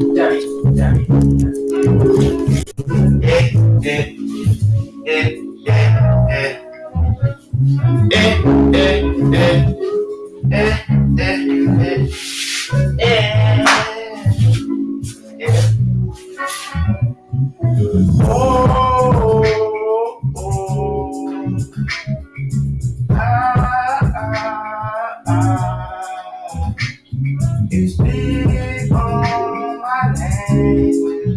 Daddy, daddy. Eh, eh, eh, eh, eh. Eh, eh, eh. Eh, eh, eh. Eh. Eh. Oh, oh.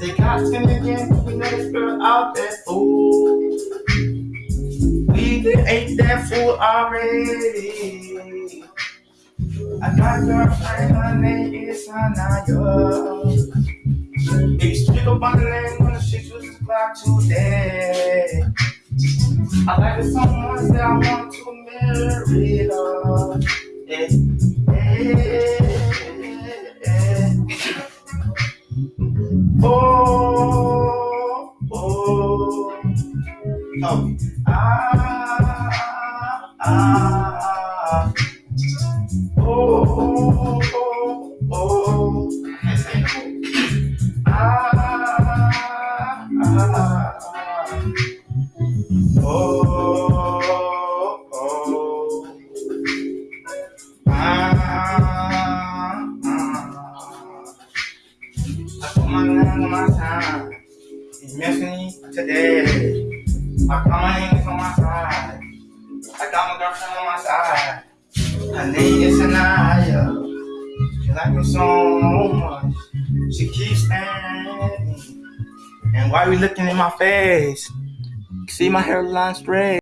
They got skin again, we know the spirit out there, fool. Already. I got a girlfriend, her name is Anaya. It's pick up on the lane when the shit was o'clock today. I like it so much that I want to marry her. Eh, eh, eh. Oh, oh, oh, ah, ah, oh, oh, oh. Ah, ah, oh, oh, ah, ah. I put my name on my time. You miss me today. My mind is on my Ah, girlfriend on my side. Her name is Anaya. She like me so much. She keeps standing. And why are we looking in my face? See my hairline straight.